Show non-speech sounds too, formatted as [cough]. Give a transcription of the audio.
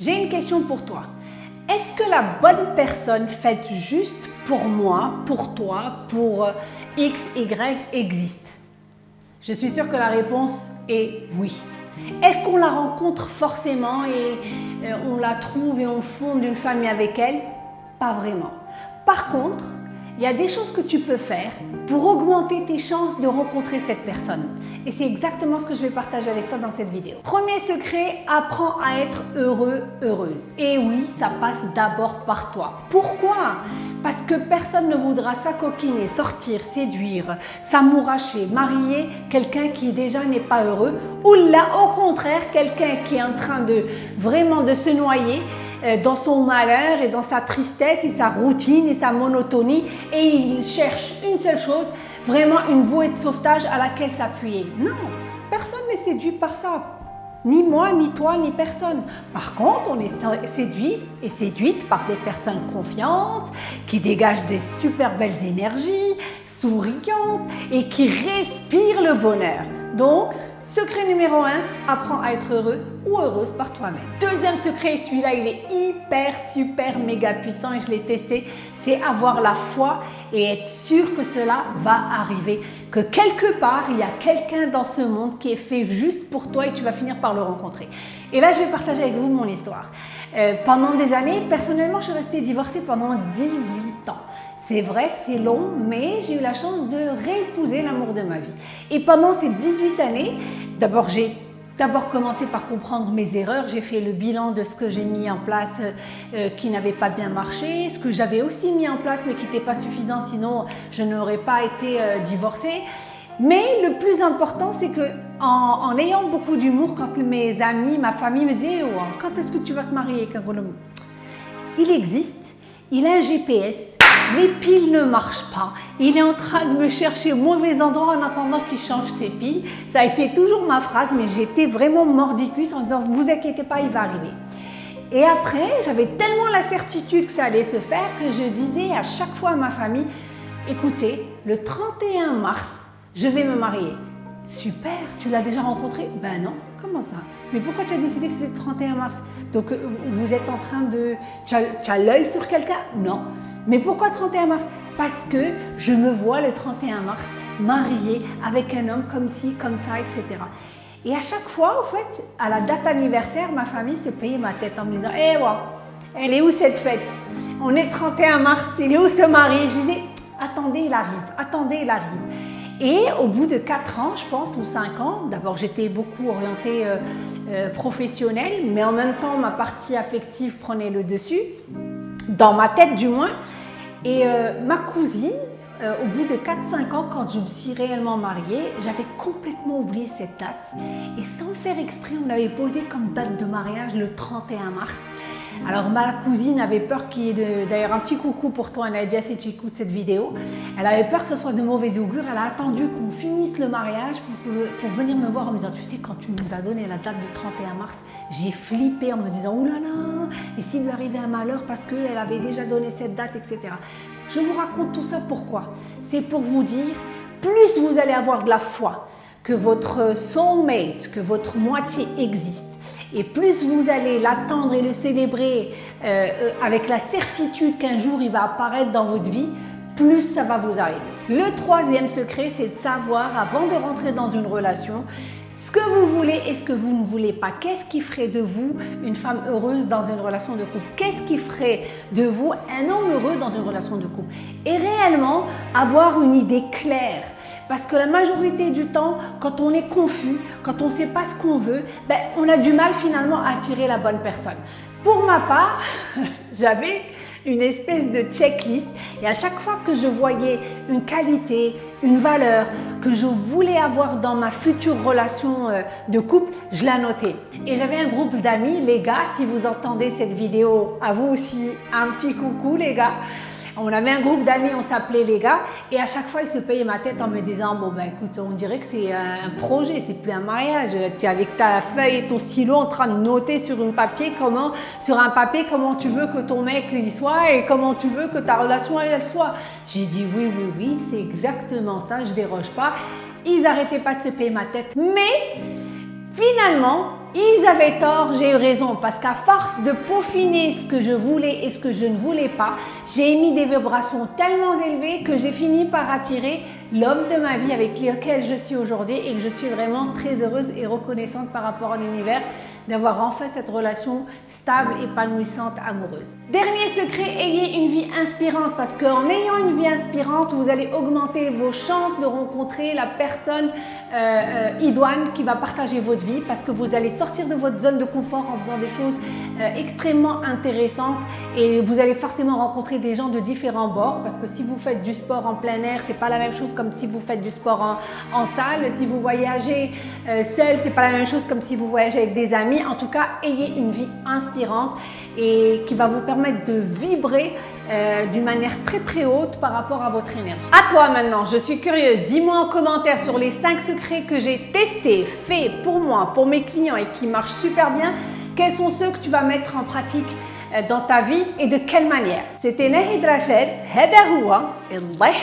J'ai une question pour toi. Est-ce que la bonne personne faite juste pour moi, pour toi, pour euh, X, Y existe? Je suis sûre que la réponse est oui. Est-ce qu'on la rencontre forcément et euh, on la trouve et on fonde une famille avec elle? Pas vraiment. Par contre, il y a des choses que tu peux faire pour augmenter tes chances de rencontrer cette personne. Et c'est exactement ce que je vais partager avec toi dans cette vidéo. Premier secret, apprends à être heureux, heureuse. Et oui, ça passe d'abord par toi. Pourquoi? Parce que personne ne voudra s'acoquiner, sortir, séduire, s'amouracher, marier quelqu'un qui déjà n'est pas heureux ou là, au contraire, quelqu'un qui est en train de vraiment de se noyer dans son malheur et dans sa tristesse et sa routine et sa monotonie et il cherche une seule chose, vraiment une bouée de sauvetage à laquelle s'appuyer. Non, personne n'est séduit par ça. Ni moi, ni toi, ni personne. Par contre, on est séduit et séduite par des personnes confiantes, qui dégagent des super belles énergies, souriantes et qui respirent le bonheur. Donc, Secret numéro 1, apprends à être heureux ou heureuse par toi-même. Deuxième secret, celui-là il est hyper, super, méga puissant et je l'ai testé, c'est avoir la foi et être sûr que cela va arriver. Que quelque part, il y a quelqu'un dans ce monde qui est fait juste pour toi et tu vas finir par le rencontrer. Et là, je vais partager avec vous mon histoire. Euh, pendant des années, personnellement, je suis restée divorcée pendant 18 C'est vrai, c'est long, mais j'ai eu la chance de réépouser l'amour de ma vie. Et pendant ces 18 années, d'abord j'ai d'abord commencé par comprendre mes erreurs. J'ai fait le bilan de ce que j'ai mis en place euh, qui n'avait pas bien marché, ce que j'avais aussi mis en place mais qui n'était pas suffisant, sinon je n'aurais pas été euh, divorcée. Mais le plus important, c'est que en, ayant beaucoup d'humour, quand mes amis, ma famille me disaient oh, quand est-ce que tu vas te marier, Kagolom Il existe, il a un GPS, les piles ne marchent pas. Il est en train de me chercher au mauvais endroit en attendant qu'il change ses piles. Ça a été toujours ma phrase, mais j'étais vraiment mordicus en disant, vous inquiétez pas, il va arriver. Et après, j'avais tellement la certitude que ça allait se faire que je disais à chaque fois à ma famille, écoutez, le 31 mars, je vais me marier. Super, tu l'as déjà rencontré? Ben non, comment ça? Mais pourquoi tu as décidé que c'était le 31 mars? Donc vous êtes en train de... Tu as, l'œil sur quelqu'un? Non. Mais pourquoi 31 mars? Parce que je me vois le 31 mars mariée avec un homme comme ci, comme ça, etc. Et à chaque fois, en fait, à la date anniversaire, ma famille se payait ma tête en me disant Eh, hey, elle est où cette fête? On est le 31 mars, il est où ce mari? Je disais Attendez, il arrive, attendez, il arrive. Et au bout de 4 ans, je pense, ou 5 ans, d'abord j'étais beaucoup orientée euh, euh, professionnelle, mais en même temps ma partie affective prenait le dessus dans ma tête du moins. Et euh, ma cousine, au bout de 4-5 ans, quand je me suis réellement mariée, j'avais complètement oublié cette date. Et sans le faire exprès, on avait posé comme date de mariage le 31 mars. Alors ma cousine avait peur qu'il y ait d'ailleurs un petit coucou pour toi Nadia si tu écoutes cette vidéo. Elle avait peur que ce soit de mauvais augure. Elle a attendu qu'on finisse le mariage pour, venir me voir en me disant tu sais quand tu nous as donné la date du 31 mars, j'ai flippé en me disant oulala et s'il lui arrivait un malheur parce qu'elle avait déjà donné cette date etc. Je vous raconte tout ça pourquoi C'est pour vous dire plus vous allez avoir de la foi que votre soulmate, que votre moitié existe et plus vous allez l'attendre et le célébrer euh, avec la certitude qu'un jour il va apparaître dans votre vie, plus ça va vous arriver. Le troisième secret, c'est de savoir avant de rentrer dans une relation ce que vous voulez et ce que vous ne voulez pas. Qu'est-ce qui ferait de vous une femme heureuse dans une relation de couple? Qu'est-ce qui ferait de vous un homme heureux dans une relation de couple? Et réellement avoir une idée claire parce que la majorité du temps, quand on est confus, quand on ne sait pas ce qu'on veut, ben, on a du mal finalement à attirer la bonne personne. Pour ma part, [laughs] j'avais une espèce de checklist et à chaque fois que je voyais une qualité, une valeur que je voulais avoir dans ma future relation euh, de couple, je la notais. Et j'avais un groupe d'amis, les gars, si vous entendez cette vidéo, à vous aussi, un petit coucou les gars. On avait un groupe d'amis, on s'appelait les gars, et à chaque fois, ils se payaient ma tête en me disant Bon, ben écoute, on dirait que c'est un projet, c'est plus un mariage. Tu es avec ta feuille et ton stylo en train de noter sur un papier comment, sur un papier comment tu veux que ton mec y soit et comment tu veux que ta relation elle soit. J'ai dit Oui, oui, oui, c'est exactement ça, je déroge pas. Ils n'arrêtaient pas de se payer ma tête, mais finalement, ils avaient tort, j'ai eu raison parce qu'à force de peaufiner ce que je voulais et ce que je ne voulais pas, j'ai émis des vibrations tellement élevées que j'ai fini par attirer l'homme de ma vie avec lequel je suis aujourd'hui et que je suis vraiment très heureuse et reconnaissante par rapport à l'univers d'avoir enfin cette relation stable, épanouissante, amoureuse. Dernier secret, ayez une vie inspirante parce qu'en ayant une vie inspirante, vous allez augmenter vos chances de rencontrer la personne euh, euh, idoine qui va partager votre vie parce que vous allez sortir de votre zone de confort en faisant des choses euh, extrêmement intéressantes et vous allez forcément rencontrer des gens de différents bords parce que si vous faites du sport en plein air, c'est pas la même chose comme si vous faites du sport en, en salle. Si vous voyagez seul, c'est pas la même chose comme si vous voyagez avec des amis. En tout cas, ayez une vie inspirante et qui va vous permettre de vibrer euh, d'une manière très très haute par rapport à votre énergie. À toi maintenant, je suis curieuse. Dis-moi en commentaire sur les 5 secrets que j'ai testés, faits pour moi, pour mes clients et qui marchent super bien. Quels sont ceux que tu vas mettre en pratique euh, dans ta vie et de quelle manière C'était Nahid Rachid, هذا هو الله